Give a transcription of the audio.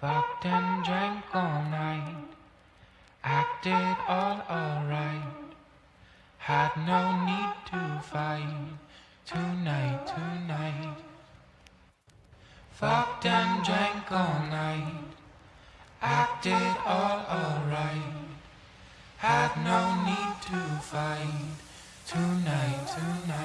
Fucked and drank all night. Acted all alright. Had no need to fight. Tonight, tonight. Fucked and drank all night. Acted all alright. Had no need to fight. Tonight, tonight.